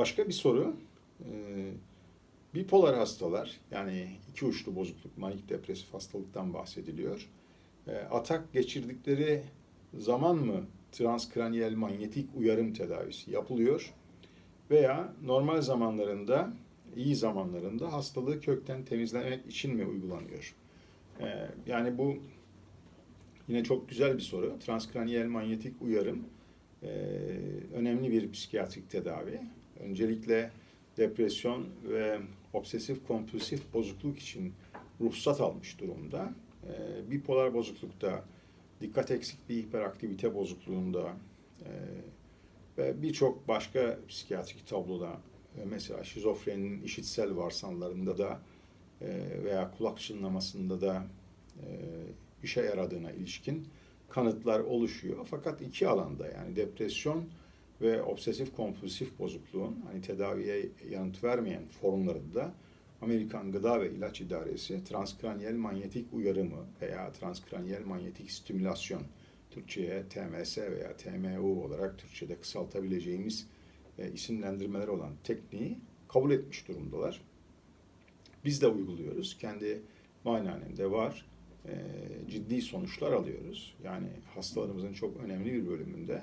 Başka bir soru. Ee, bipolar hastalar yani iki uçlu bozukluk, manik depresif hastalıktan bahsediliyor. Ee, atak geçirdikleri zaman mı transkraniyel manyetik uyarım tedavisi yapılıyor veya normal zamanlarında, iyi zamanlarında hastalığı kökten temizlemek için mi uygulanıyor? Ee, yani bu yine çok güzel bir soru. Transkraniyel manyetik uyarım e, önemli bir psikiyatrik tedavi. Öncelikle depresyon ve obsesif kompulsif bozukluk için ruhsat almış durumda. E, bipolar bozuklukta, dikkat eksikliği hiperaktivite bozukluğunda e, ve birçok başka psikiyatrik tabloda e, mesela şizofrenin işitsel varsanlarında da e, veya kulak çınlamasında da işe yaradığına ilişkin kanıtlar oluşuyor. Fakat iki alanda yani depresyon ve obsesif kompulsif bozukluğun hani tedaviye yanıt vermeyen formlarında da Amerikan Gıda ve İlaç İdaresi transkraniyel manyetik uyarımı veya transkraniyel manyetik stimülasyon Türkçe'ye TMS veya TMU olarak Türkçe'de kısaltabileceğimiz e, isimlendirmeler olan tekniği kabul etmiş durumdalar. Biz de uyguluyoruz. Kendi muayenehanemde var. E, ciddi sonuçlar alıyoruz. Yani hastalarımızın çok önemli bir bölümünde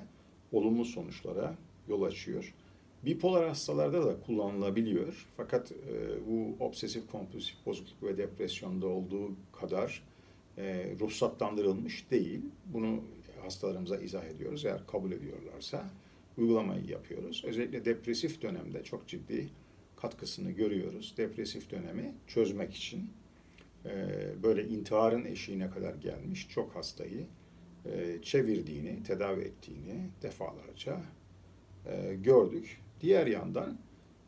olumlu sonuçlara yol açıyor. Bipolar hastalarda da kullanılabiliyor. Fakat e, bu obsesif kompulsif bozukluk ve depresyonda olduğu kadar e, ruhsatlandırılmış değil. Bunu hastalarımıza izah ediyoruz. Eğer kabul ediyorlarsa uygulamayı yapıyoruz. Özellikle depresif dönemde çok ciddi katkısını görüyoruz. Depresif dönemi çözmek için e, böyle intiharın eşiğine kadar gelmiş çok hastayı çevirdiğini, tedavi ettiğini defalarca e, gördük. Diğer yandan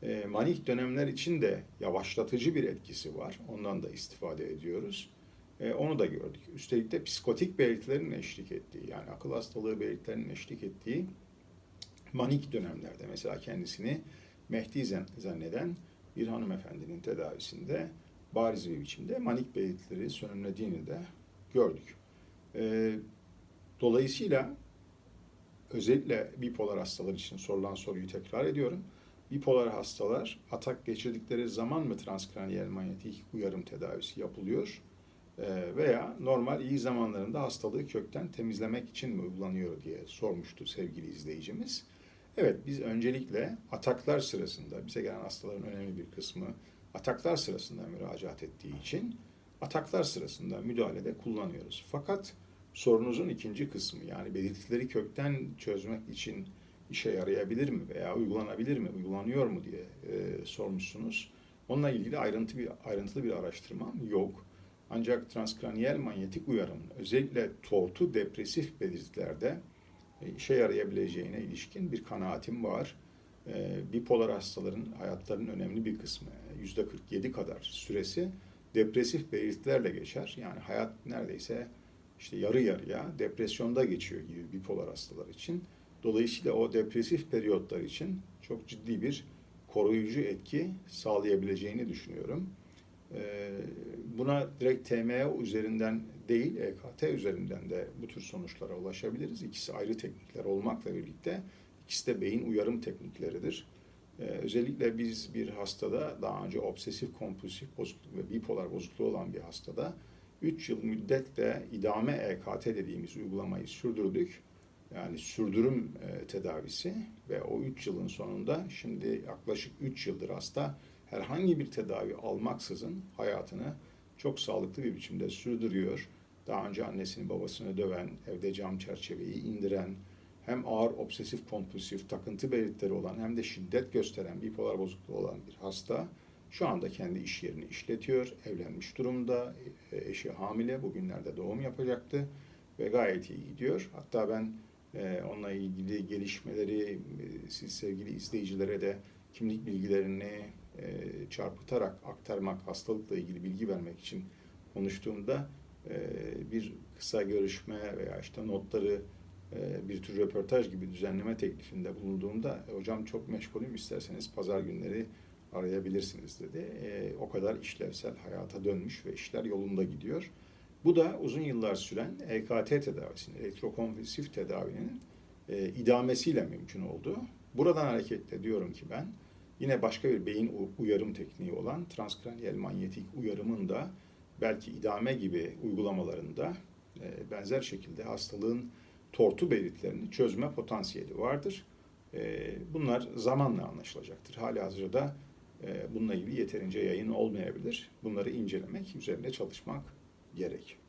e, manik dönemler için de yavaşlatıcı bir etkisi var. Ondan da istifade ediyoruz. Onu da gördük. Üstelik de psikotik belirtilerin eşlik ettiği, yani akıl hastalığı belirtilerinin eşlik ettiği manik dönemlerde mesela kendisini Mehdi zanneden bir hanımefendinin tedavisinde bariz bir biçimde manik belirtileri sönümlediğini de gördük. Dolayısıyla özellikle bipolar hastalar için sorulan soruyu tekrar ediyorum. Bipolar hastalar atak geçirdikleri zaman mı transkraniyel manyetik uyarım tedavisi yapılıyor? Ee, veya normal iyi zamanlarında hastalığı kökten temizlemek için mi uygulanıyor diye sormuştu sevgili izleyicimiz. Evet biz öncelikle ataklar sırasında bize gelen hastaların önemli bir kısmı ataklar sırasında müracaat ettiği için ataklar sırasında müdahalede kullanıyoruz. Fakat sorunuzun ikinci kısmı yani belirtileri kökten çözmek için işe yarayabilir mi veya uygulanabilir mi, uygulanıyor mu diye e, sormuşsunuz. Onunla ilgili ayrıntı bir, ayrıntılı bir araştırmam yok. Ancak transkraniyel manyetik uyarımın özellikle tortu depresif belirtilerde e, işe yarayabileceğine ilişkin bir kanaatim var. E, bipolar hastaların hayatlarının önemli bir kısmı, yüzde 47 kadar süresi depresif belirtilerle geçer. Yani hayat neredeyse işte yarı yarıya depresyonda geçiyor gibi bipolar hastalar için. Dolayısıyla o depresif periyotlar için çok ciddi bir koruyucu etki sağlayabileceğini düşünüyorum. Ee, buna direkt TME üzerinden değil, EKT üzerinden de bu tür sonuçlara ulaşabiliriz. İkisi ayrı teknikler olmakla birlikte ikisi de beyin uyarım teknikleridir. Ee, özellikle biz bir hastada daha önce obsesif kompulsif bozukluk ve bipolar bozukluğu olan bir hastada 3 yıl müddetle idame EKT dediğimiz uygulamayı sürdürdük. Yani sürdürüm e, tedavisi ve o 3 yılın sonunda şimdi yaklaşık 3 yıldır hasta herhangi bir tedavi almaksızın hayatını çok sağlıklı bir biçimde sürdürüyor. Daha önce annesini babasını döven, evde cam çerçeveyi indiren, hem ağır obsesif kompulsif takıntı belirtileri olan hem de şiddet gösteren bipolar bozukluğu olan bir hasta şu anda kendi iş yerini işletiyor, evlenmiş durumda, e, eşi hamile, bugünlerde doğum yapacaktı ve gayet iyi gidiyor. Hatta ben e, onunla ilgili gelişmeleri e, siz sevgili izleyicilere de kimlik bilgilerini çarpıtarak aktarmak, hastalıkla ilgili bilgi vermek için konuştuğumda bir kısa görüşme veya işte notları bir tür röportaj gibi düzenleme teklifinde bulunduğumda hocam çok meşgulüm isterseniz pazar günleri arayabilirsiniz dedi. E, o kadar işlevsel hayata dönmüş ve işler yolunda gidiyor. Bu da uzun yıllar süren EKT tedavisinin, elektrokonvulsif tedavinin e, idamesiyle mümkün oldu. Buradan hareketle diyorum ki ben, Yine başka bir beyin uyarım tekniği olan transkraniyel manyetik uyarımın da belki idame gibi uygulamalarında e, benzer şekilde hastalığın tortu belirtilerini çözme potansiyeli vardır. E, Bunlar zamanla anlaşılacaktır. Hali hazırda bununla ilgili yeterince yayın olmayabilir. Bunları incelemek, üzerinde çalışmak gerek.